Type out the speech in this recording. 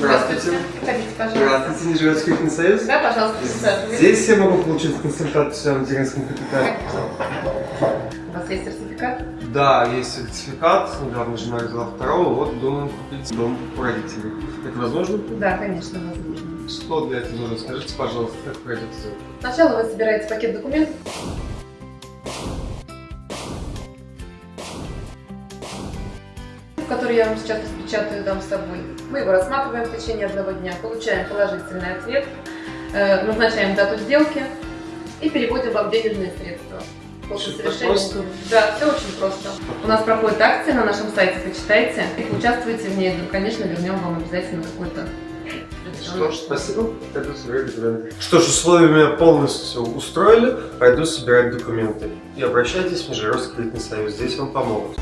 Здравствуйте. Проходите, пожалуйста. Здравствуйте, Нижегородский кредитный союз. Да, пожалуйста, присаживайтесь. Здесь я могу получить консультацию о материнском капитале. У вас есть сертификат? Да, есть сертификат, недавно жена родила второго, вот думаем купить дом у родителей. Это возможно? Да, конечно, возможно. Что для этого нужно? Скажите, пожалуйста, как пройдет все? Сначала вы собираете пакет документов. Который я вам сейчас распечатаю, дам с собой. Мы его рассматриваем в течение одного дня, получаем положительный ответ, э, назначаем дату сделки и переводим вам денежные средства. После совершения. просто? Да, все очень просто. У нас проходит акция на нашем сайте, почитайте. И участвуйте в ней. Ну, конечно, вернем вам обязательно какой-то Что ж, спасибо. Пойду собирать документы. Что ж, условия меня полностью устроили. Пойду собирать документы. И обращайтесь в Нижегородский кредитный союз. Здесь вам помогут.